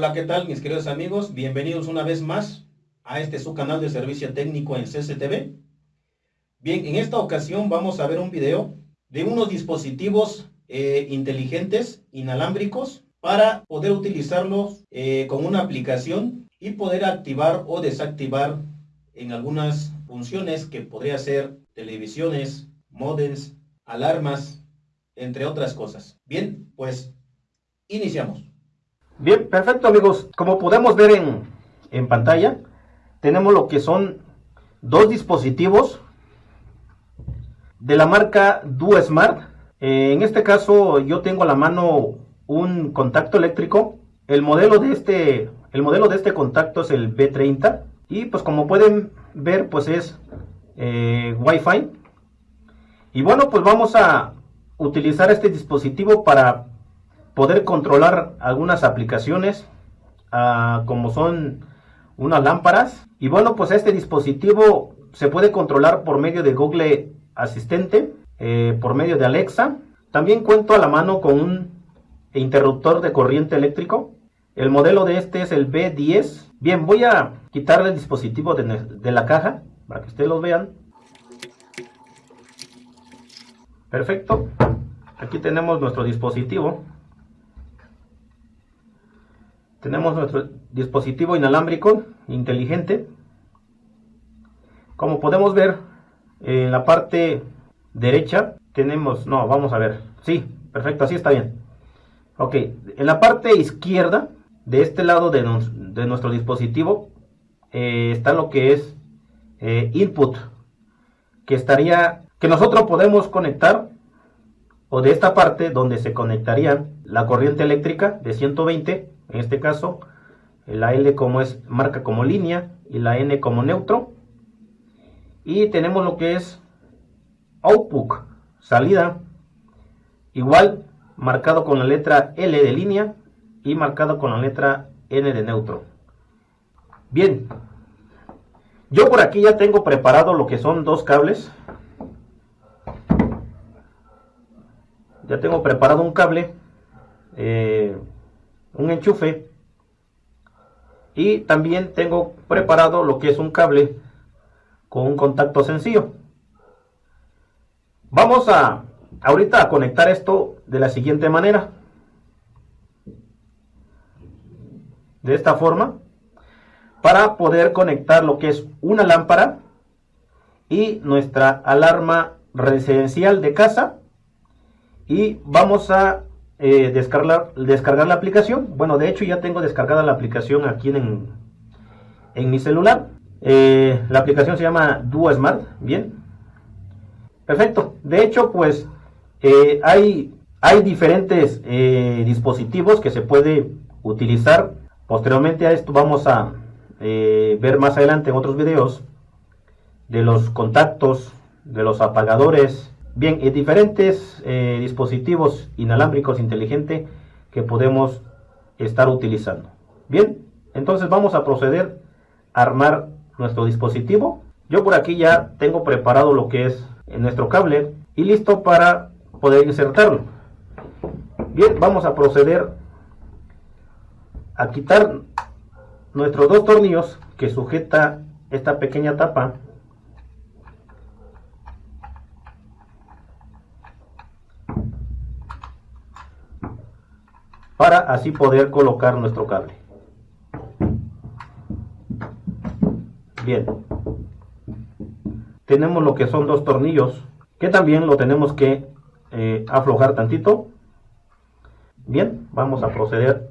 Hola, ¿qué tal mis queridos amigos? Bienvenidos una vez más a este su canal de servicio técnico en CCTV. Bien, en esta ocasión vamos a ver un video de unos dispositivos eh, inteligentes inalámbricos para poder utilizarlos eh, con una aplicación y poder activar o desactivar en algunas funciones que podría ser televisiones, modems, alarmas, entre otras cosas. Bien, pues iniciamos. Bien, perfecto amigos. Como podemos ver en, en pantalla, tenemos lo que son dos dispositivos de la marca DuoSmart. Eh, en este caso yo tengo a la mano un contacto eléctrico. El modelo de este, el modelo de este contacto es el B30 y pues como pueden ver pues es eh, Wi-Fi. Y bueno pues vamos a utilizar este dispositivo para poder controlar algunas aplicaciones ah, como son unas lámparas. Y bueno pues este dispositivo se puede controlar por medio de Google Asistente, eh, por medio de Alexa. También cuento a la mano con un interruptor de corriente eléctrico. El modelo de este es el B10. Bien, voy a quitarle el dispositivo de, la caja para que ustedes lo vean. Perfecto. Aquí tenemos nuestro dispositivo. Tenemos nuestro dispositivo inalámbrico inteligente. Como podemos ver, en la parte derecha tenemos, no, vamos a ver, sí, perfecto, así está bien. Ok, en la parte izquierda, de este lado de, nuestro dispositivo, eh, está lo que es eh, input, que estaría, que nosotros podemos conectar, o de esta parte donde se conectaría la corriente eléctrica de 120, en este caso, la L como es marca como línea y la N como neutro. Y tenemos lo que es output, salida, igual marcado con la letra L de línea y marcado con la letra N de neutro. Bien, yo por aquí ya tengo preparado lo que son dos cables. Ya tengo preparado un cable, eh, un enchufe y también tengo preparado lo que es un cable con un contacto sencillo. Vamos a ahorita a conectar esto de la siguiente manera. De esta forma. Para poder conectar lo que es una lámpara y nuestra alarma residencial de casa. Y vamos a eh, descargar, descargar la aplicación. Bueno, de hecho ya tengo descargada la aplicación aquí en, en mi celular. Eh, la aplicación se llama Duo Smart. Bien. Perfecto. De hecho, pues eh, hay, hay diferentes dispositivos que se puede utilizar. Posteriormente a esto vamos a ver más adelante en otros videos de los contactos, de los apagadores, bien, y diferentes dispositivos inalámbricos inteligentes que podemos estar utilizando. Bien, entonces vamos a proceder a armar nuestro dispositivo. Yo por aquí ya tengo preparado lo que es nuestro cable y listo para poder insertarlo. Bien, vamos a proceder a quitar nuestros dos tornillos que sujeta esta pequeña tapa para así poder colocar nuestro cable. Bien, tenemos lo que son dos tornillos que también lo tenemos que eh, aflojar tantito. Bien, vamos a proceder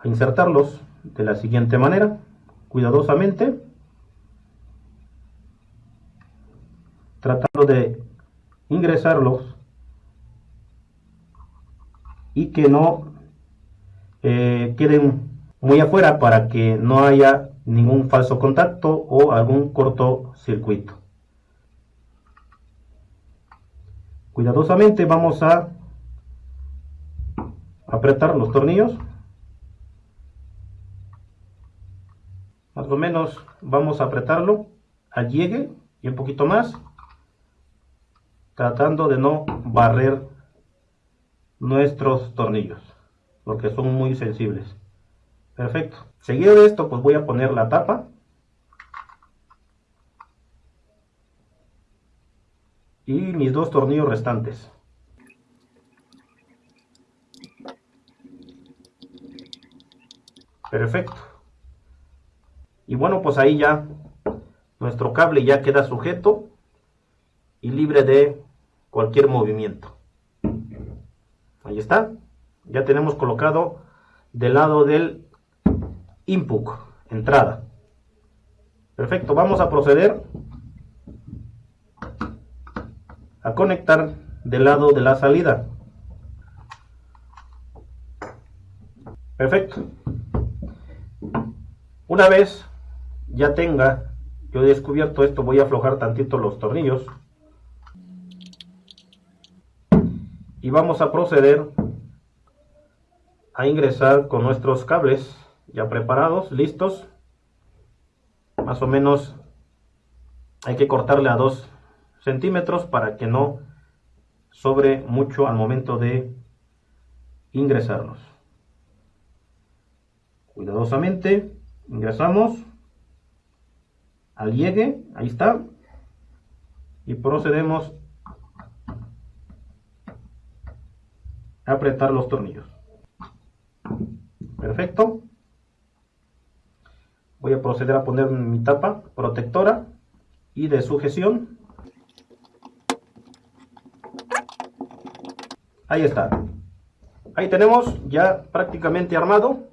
a insertarlos de la siguiente manera, cuidadosamente, tratando de ingresarlos y que no eh, queden muy afuera para que no haya ningún falso contacto o algún cortocircuito. Cuidadosamente vamos a apretar los tornillos. Más o menos vamos a apretarlo al llegue y un poquito más. Tratando de no barrer nuestros tornillos. Porque son muy sensibles. Perfecto. Seguido de esto, pues voy a poner la tapa. Y mis dos tornillos restantes. Perfecto. Y bueno, pues ahí ya nuestro cable ya queda sujeto y libre de cualquier movimiento. Ahí está. Ya tenemos colocado del lado del input, entrada. Perfecto, vamos a proceder a conectar del lado de la salida. Perfecto. Una vez ya tenga yo descubierto esto, voy a aflojar tantito los tornillos. Y vamos a proceder a ingresar con nuestros cables ya preparados, listos. Más o menos hay que cortarle a 2 centímetros para que no sobre mucho al momento de ingresarlos. Cuidadosamente ingresamos al llegue, ahí está, y procedemos a apretar los tornillos. Perfecto. Voy a proceder a poner mi tapa protectora y de sujeción. Ahí está. Ahí tenemos ya prácticamente armado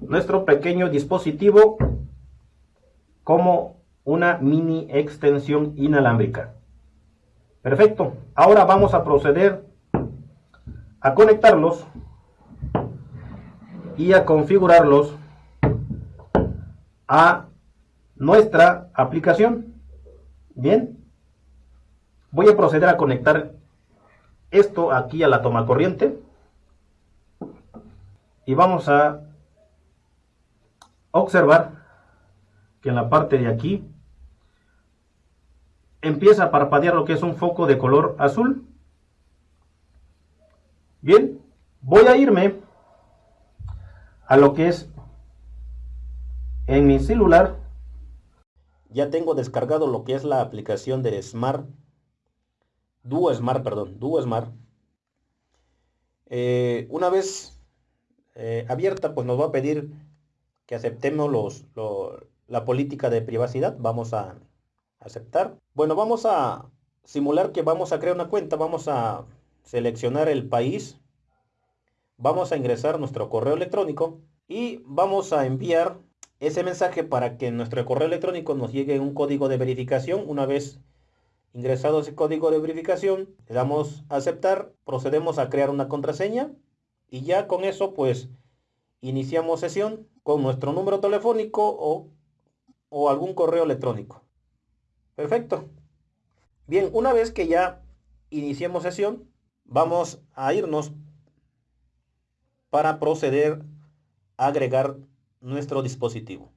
nuestro pequeño dispositivo como una mini extensión inalámbrica. Perfecto. Ahora vamos a proceder a conectarlos y a configurarlos a nuestra aplicación. Bien. Voy a proceder a conectar esto aquí a la toma corriente. Y vamos a observar que en la parte de aquí empieza a parpadear lo que es un foco de color azul. Bien, voy a irme a lo que es en mi celular. Ya tengo descargado lo que es la aplicación de Smart, Duo Smart, perdón, Duo Smart. Eh, una vez eh, abierta, pues nos va a pedir que aceptemos la política de privacidad. Vamos a aceptar. Bueno, vamos a simular que vamos a crear una cuenta. Vamos a seleccionar el país. Vamos a ingresar nuestro correo electrónico y vamos a enviar ese mensaje para que en nuestro correo electrónico nos llegue un código de verificación. Una vez ingresado ese código de verificación, le damos a aceptar, procedemos a crear una contraseña y ya con eso pues iniciamos sesión con nuestro número telefónico o o algún correo electrónico. Perfecto. Bien, una vez que ya iniciemos sesión, vamos a irnos para proceder a agregar nuestro dispositivo.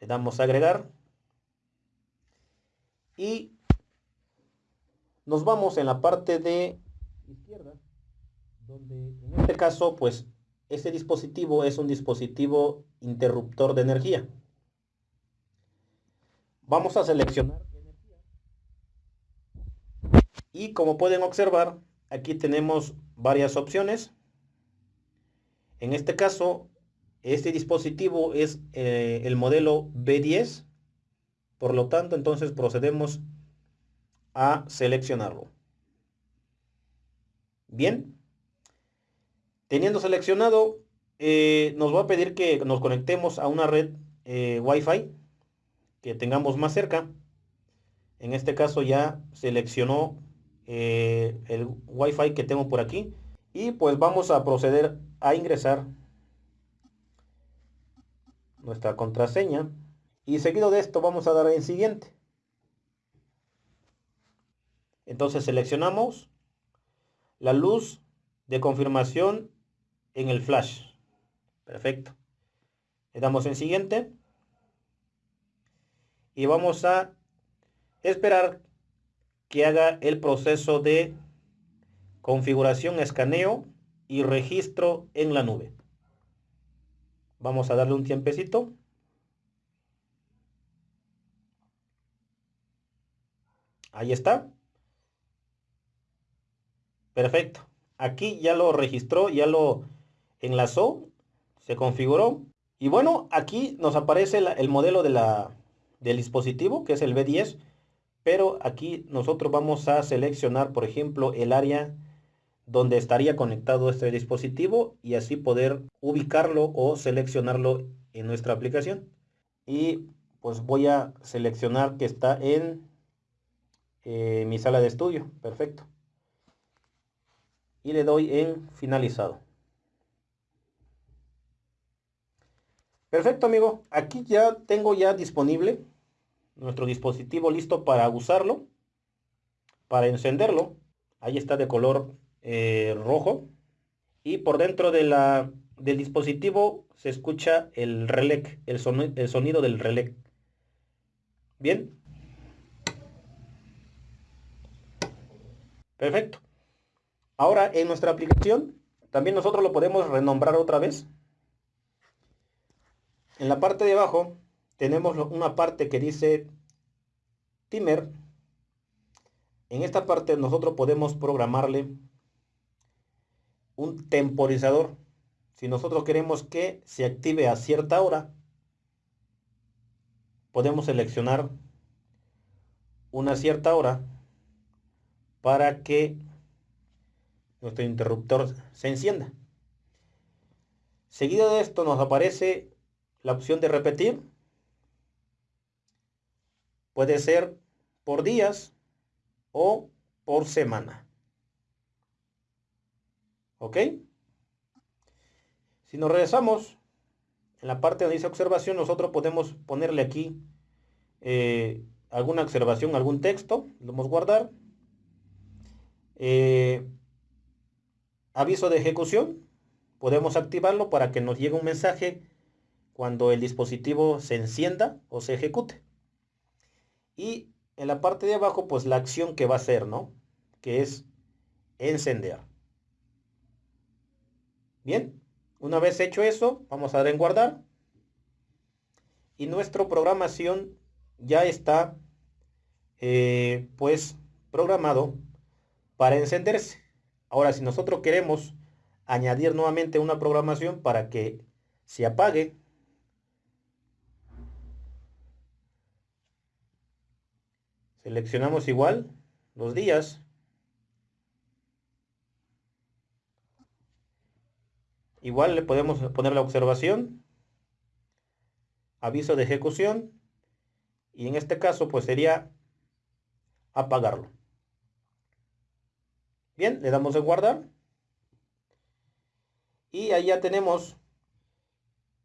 Le damos a agregar y nos vamos en la parte de izquierda, donde en este caso, pues, este dispositivo es un dispositivo interruptor de energía. Vamos a seleccionar. Y como pueden observar, aquí tenemos varias opciones. En este caso, este dispositivo es eh, el modelo B10. Por lo tanto, entonces procedemos a seleccionarlo. Bien. Teniendo seleccionado, eh, nos va a pedir que nos conectemos a una red eh, Wi-Fi que tengamos más cerca. En este caso ya seleccionó eh, el Wi-Fi que tengo por aquí. Y pues vamos a proceder a ingresar nuestra contraseña. Y seguido de esto vamos a dar en siguiente. Entonces seleccionamos la luz de confirmación en el flash. Perfecto. Le damos en siguiente y vamos a esperar que haga el proceso de configuración, escaneo y registro en la nube. Vamos a darle un tiempecito. Ahí está. Perfecto. Aquí ya lo registró, ya lo enlazó, se configuró. Y bueno, aquí nos aparece el modelo de la, del dispositivo, que es el B10. Pero aquí nosotros vamos a seleccionar, por ejemplo, el área donde estaría conectado este dispositivo y así poder ubicarlo o seleccionarlo en nuestra aplicación. Y pues voy a seleccionar que está en eh, mi sala de estudio. Perfecto. Y le doy en finalizado. Perfecto amigo. Aquí ya tengo ya disponible nuestro dispositivo listo para usarlo. Para encenderlo. Ahí está de color eh, rojo. Y por dentro de la, del dispositivo se escucha el relé, el, el sonido del relé. Bien. Perfecto. Ahora en nuestra aplicación también nosotros lo podemos renombrar otra vez. En la parte de abajo tenemos una parte que dice timer. En esta parte nosotros podemos programarle un temporizador. Si nosotros queremos que se active a cierta hora, podemos seleccionar una cierta hora para que nuestro interruptor se encienda. Seguido de esto nos aparece la opción de repetir. Puede ser por días o por semana. ¿Ok? Si nos regresamos en la parte donde dice observación, nosotros podemos ponerle aquí eh, alguna observación, algún texto, lo vamos a guardar eh, aviso de ejecución. Podemos activarlo para que nos llegue un mensaje cuando el dispositivo se encienda o se ejecute. Y en la parte de abajo, pues la acción que va a hacer, ¿no? Que es encender. Bien, una vez hecho eso, vamos a dar en guardar. Y nuestra programación ya está, eh, pues, programado para encenderse. Ahora, si nosotros queremos añadir nuevamente una programación para que se apague, seleccionamos igual los días. Igual le podemos poner la observación, aviso de ejecución y en este caso pues sería apagarlo. Bien, le damos en guardar. Y ahí ya tenemos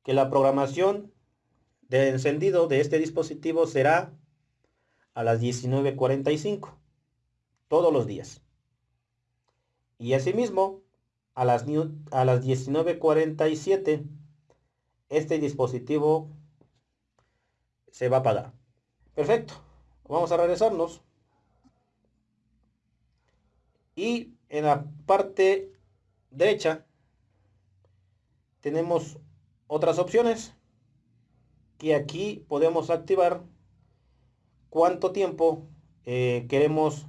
que la programación de encendido de este dispositivo será a las 19.45 todos los días. Y asimismo, a las, a las 19.47 este dispositivo se va a apagar. Perfecto. Vamos a regresarnos. Y en la parte derecha tenemos otras opciones que aquí podemos activar cuánto tiempo eh, queremos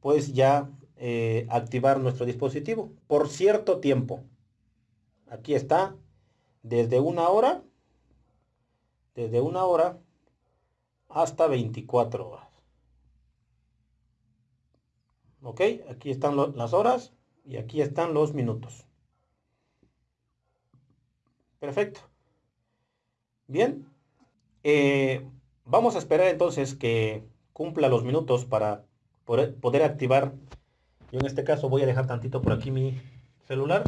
pues ya eh, activar nuestro dispositivo. Por cierto tiempo. Aquí está. Desde una hora desde una hora hasta 24 horas. Ok aquí están las horas y aquí están los minutos. Perfecto. Bien. Eh, vamos a esperar entonces que cumpla los minutos para poder, activar yo en este caso voy a dejar tantito por aquí mi celular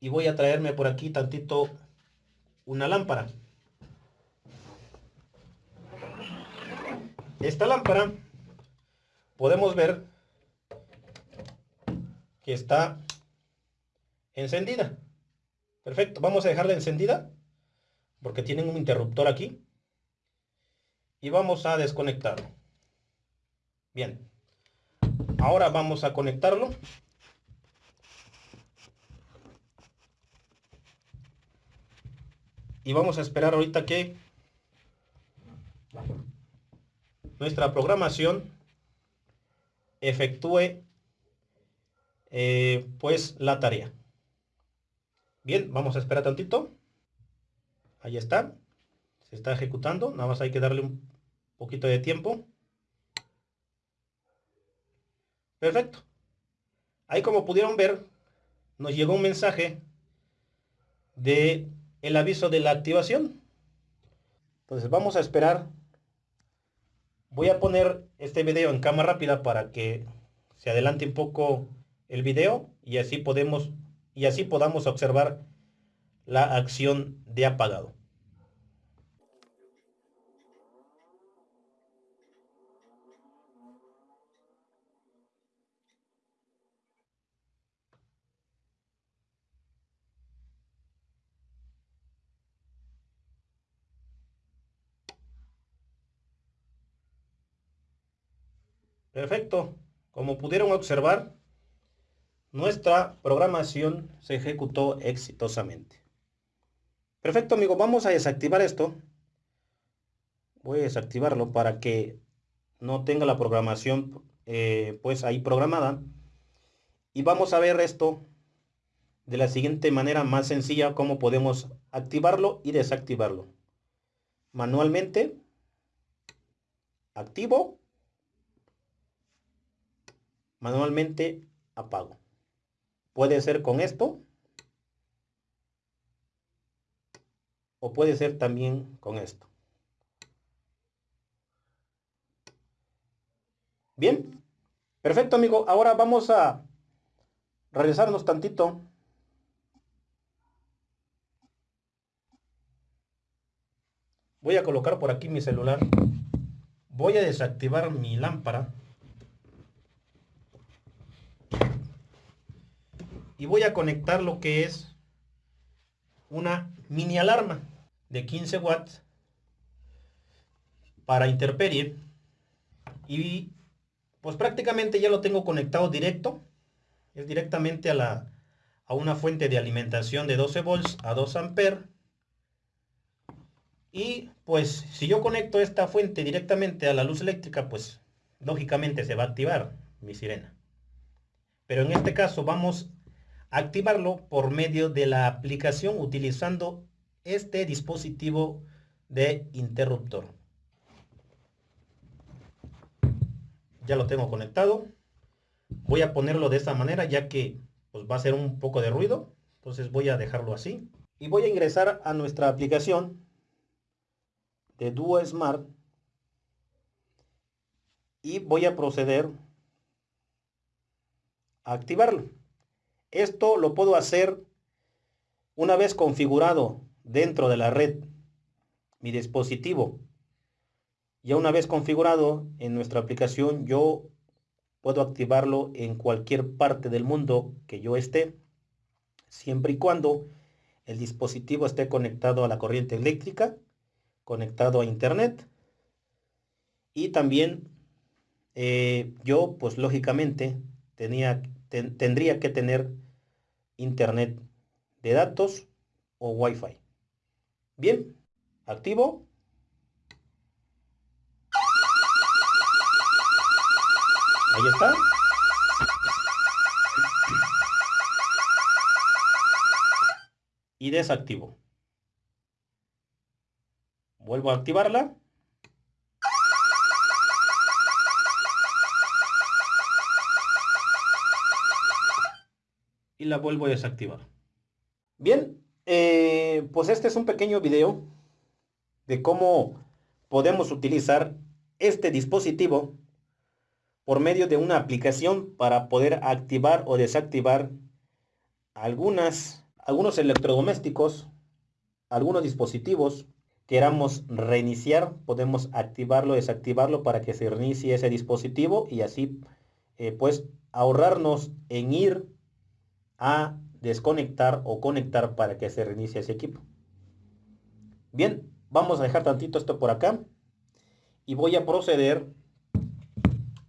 y voy a traerme por aquí tantito una lámpara esta lámpara podemos ver que está encendida. Perfecto, vamos a dejarla encendida porque tienen un interruptor aquí. Y vamos a desconectarlo. Bien, ahora vamos a conectarlo. y vamos a esperar ahorita que nuestra programación efectúe eh, pues la tarea. Bien, vamos a esperar tantito. Ahí está. Se está ejecutando. Nada más hay que darle un poquito de tiempo. Perfecto. Ahí como pudieron ver, nos llegó un mensaje de el aviso de la activación. Entonces vamos a esperar. Voy a poner este video en cámara rápida para que se adelante un poco el video y así podemos y así podamos observar la acción de apagado. Perfecto. Como pudieron observar, nuestra programación se ejecutó exitosamente. Perfecto, amigo. Vamos a desactivar esto. Voy a desactivarlo para que no tenga la programación eh, pues ahí programada. Y vamos a ver esto de la siguiente manera más sencilla, cómo podemos activarlo y desactivarlo. Manualmente, activo manualmente apago. Puede ser con esto. O puede ser también con esto. Bien. Perfecto, amigo. Ahora vamos a regresarnos tantito. Voy a colocar por aquí mi celular. Voy a desactivar mi lámpara. Y voy a conectar lo que es una mini alarma de 15 watts para interperie y pues prácticamente ya lo tengo conectado directo. Es directamente a la a una fuente de alimentación de 12 volts a 2 amperes. Y pues si yo conecto esta fuente directamente a la luz eléctrica pues lógicamente se va a activar mi sirena. Pero en este caso vamos activarlo por medio de la aplicación utilizando este dispositivo de interruptor. Ya lo tengo conectado. Voy a ponerlo de esta manera ya que pues, va a ser un poco de ruido. Entonces voy a dejarlo así. Y voy a ingresar a nuestra aplicación de Duo Smart. Y voy a proceder a activarlo. Esto lo puedo hacer una vez configurado dentro de la red mi dispositivo. Ya una vez configurado en nuestra aplicación, yo puedo activarlo en cualquier parte del mundo que yo esté, siempre y cuando el dispositivo esté conectado a la corriente eléctrica, conectado a internet y también eh, yo pues lógicamente tenía, tendría que tener internet de datos o wifi. Bien, activo. Ahí está. Y desactivo. Vuelvo a activarla. Y la vuelvo a desactivar. Bien, eh, pues este es un pequeño video de cómo podemos utilizar este dispositivo por medio de una aplicación para poder activar o desactivar algunas, algunos electrodomésticos, algunos dispositivos queramos reiniciar, podemos activarlo, desactivarlo para que se reinicie ese dispositivo y así eh, pues ahorrarnos en ir a desconectar o conectar para que se reinicie ese equipo. Bien, vamos a dejar tantito esto por acá y voy a proceder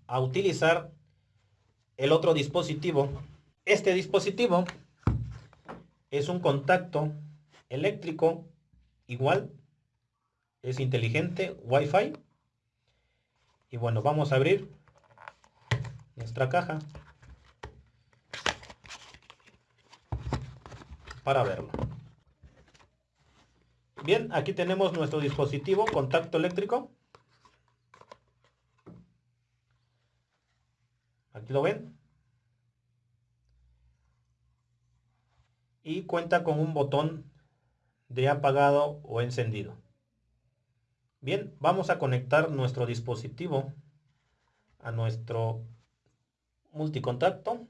a utilizar el otro dispositivo. Este dispositivo es un contacto eléctrico igual es inteligente Wi-Fi y bueno vamos a abrir nuestra caja para verlo. Bien aquí tenemos nuestro dispositivo contacto eléctrico. Aquí lo ven. Y cuenta con un botón de apagado o encendido. Bien, vamos a conectar nuestro dispositivo a nuestro multicontacto.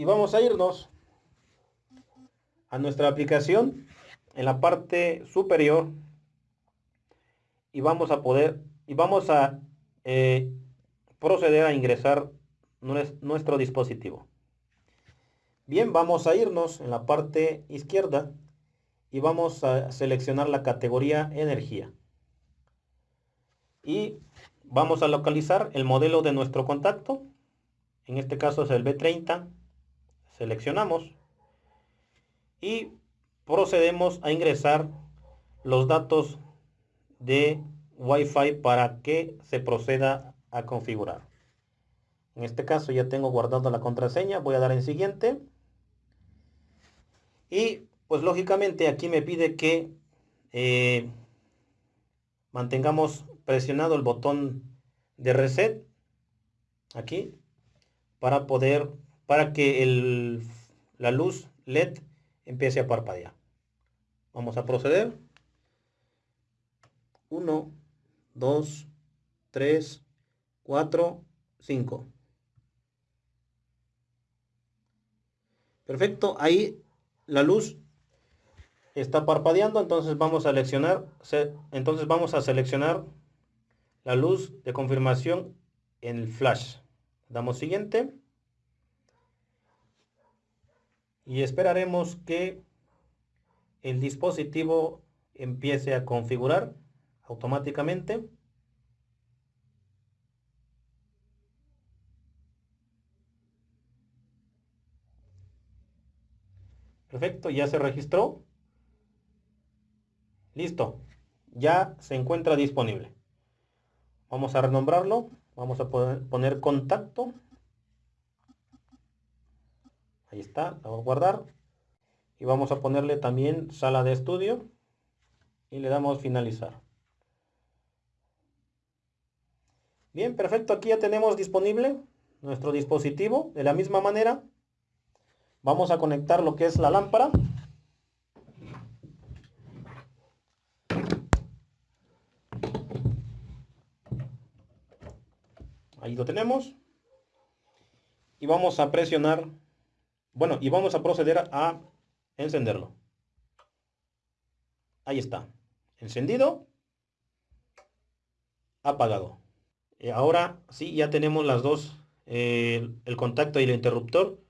Y vamos a irnos a nuestra aplicación en la parte superior y vamos a poder y vamos a eh, proceder a ingresar nuestro dispositivo. Bien, vamos a irnos en la parte izquierda y vamos a seleccionar la categoría energía. Y vamos a localizar el modelo de nuestro contacto. En este caso es el B30. Seleccionamos y procedemos a ingresar los datos de Wi-Fi para que se proceda a configurar. En este caso ya tengo guardado la contraseña, voy a dar en siguiente. Y pues lógicamente aquí me pide que eh, mantengamos presionado el botón de reset aquí para poder para que el, la luz led empiece a parpadear vamos a proceder 1 2 3 4 5 perfecto ahí la luz está parpadeando, entonces vamos a seleccionar, entonces vamos a seleccionar la luz de confirmación en el flash. Damos siguiente. Y esperaremos que el dispositivo empiece a configurar automáticamente. Perfecto, ya se registró. Listo, ya se encuentra disponible. Vamos a renombrarlo. Vamos a poner contacto. Ahí está, lo voy a guardar. Y vamos a ponerle también sala de estudio. Y le damos finalizar. Bien, perfecto. Aquí ya tenemos disponible nuestro dispositivo. De la misma manera, Vamos a conectar lo que es la lámpara. Ahí lo tenemos. Y vamos a presionar, bueno, y vamos a proceder a encenderlo. Ahí está. Encendido. Apagado. Y ahora sí, ya tenemos las dos, eh, el contacto y el interruptor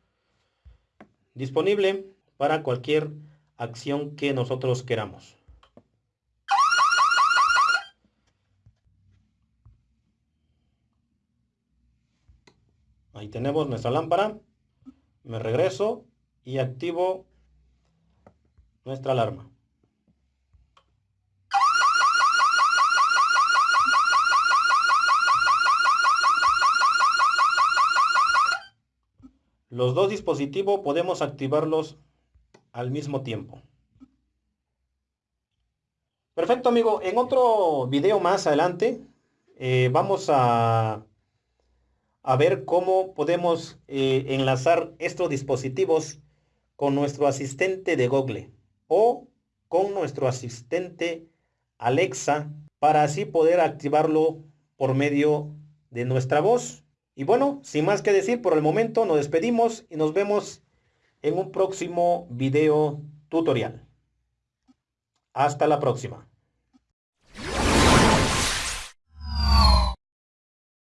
disponible para cualquier acción que nosotros queramos. Ahí tenemos nuestra lámpara. Me regreso y activo nuestra alarma. Los dos dispositivos podemos activarlos al mismo tiempo. Perfecto amigo, en otro video más adelante eh, vamos a, a, ver cómo podemos eh, enlazar estos dispositivos con nuestro asistente de Google o con nuestro asistente Alexa para así poder activarlo por medio de nuestra voz. Y bueno, sin más que decir, por el momento nos despedimos y nos vemos en un próximo video tutorial. Hasta la próxima.